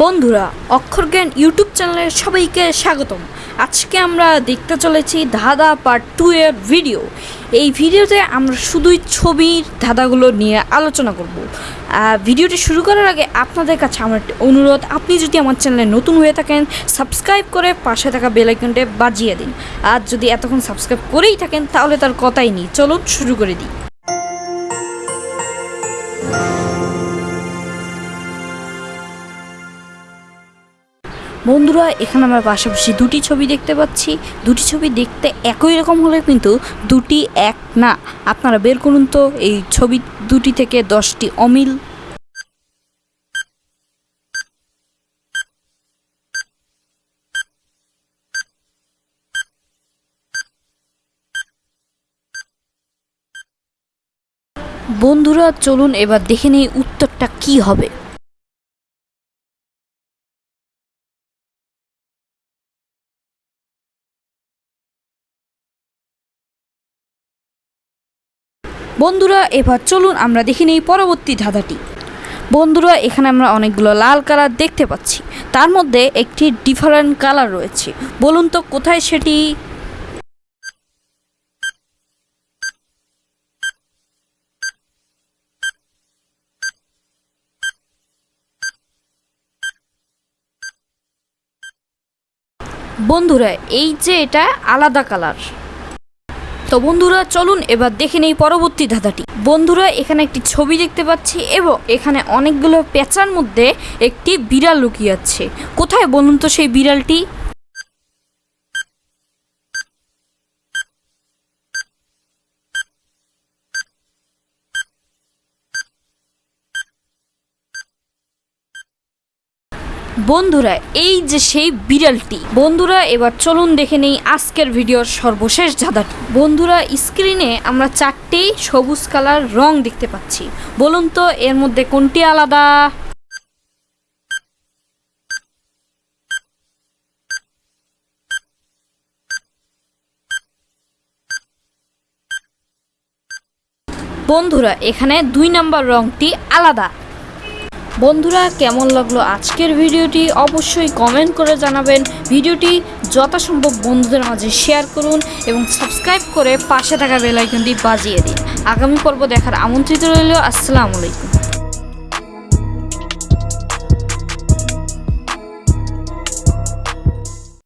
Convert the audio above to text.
বন্ধুরা, অক্ষর জ্ঞান ইউটিউব চ্যানেলে সবাইকে স্বাগতম। আজকে আমরা দেখতে চলেছি ধাঁধা পার্ট টু এর ভিডিও এই ভিডিওতে আমরা শুধুই ছবির ধাঁধাগুলো নিয়ে আলোচনা করব। ভিডিওটি শুরু করার আগে আপনাদের কাছে আমার একটি অনুরোধ, আপনি যদি আমার চ্যানেলে নতুন হয়ে থাকেন সাবস্ক্রাইব করে পাশে থাকা বেল আইকনটি বাজিয়ে দিন। আর যদি এতক্ষণ সাবস্ক্রাইব করেই থাকেন, তাহলে তার কথাই নেই। চলুন শুরু করে দিই। বন্ধুরা, এখানে আমরা পাশাপাশি দুটি ছবি দেখতে পাচ্ছি। দুটি ছবি দেখতে একই রকম হলে কিন্তু দুটি এক না। আপনারা বের করুন তো এই ছবি দুটি থেকে দশটি অমিল। বন্ধুরা, চলুন এবার দেখে নেই উত্তরটা কি হবে। বন্ধুরা, এবার চলুন আমরা দেখে নেই পরবর্তী ধাঁধাটি। বন্ধুরা, এখানে আমরা অনেকগুলো লাল কালার দেখতে পাচ্ছি। তার মধ্যে একটি ডিফারেন্ট কালার রয়েছে। বলুন তো, কোথায় সেটি? বন্ধুরা, এই যে এটা আলাদা কালার। তো বন্ধুরা, চলুন এবার দেখে নেই পরবর্তী ধাঁধাটি। বন্ধুরা, এখানে একটি ছবি দেখতে পাচ্ছি এবং এখানে অনেকগুলো পেঁচার মধ্যে একটি বিড়াল লুকিয়ে আছে। কোথায় বলুন তো সেই বিড়ালটি? বন্ধুরা, এই যে সেই বিড়ালটি। বন্ধুরা, এবার চলুন দেখে নেই আজকের ভিডিওর সর্বশেষ ধাঁধাটি বন্ধুরা, স্ক্রিনে আমরা চারটি সবুজ কালার রং দেখতে পাচ্ছি। বলুন তো, এর মধ্যে কোনটি আলাদা? বন্ধুরা, এখানে দুই নাম্বার রংটি আলাদা। বন্ধুরা, কেমন লাগল আজকের ভিডিওটি? অবশ্যই কমেন্ট করে জানাবেন। ভিডিওটি যথাসম্ভব বন্ধুদের মাঝে শেয়ার করুন এবং সাবস্ক্রাইব করে পাশে থাকা বেলাইকনটি বাজিয়ে দিন। আগামী পর্ব দেখার আমন্ত্রিত রইল। আসসালামু আলাইকুম।